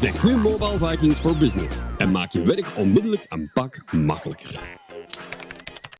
Denk nu Mobile Vikings for Business en maak je werk onmiddellijk een pak makkelijker.